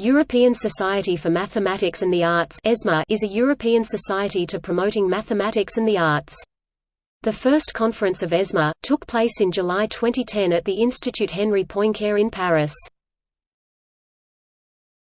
European Society for Mathematics and the Arts is a European society to promoting mathematics and the arts. The first conference of ESMA, took place in July 2010 at the Institut Henri Poincaré in Paris.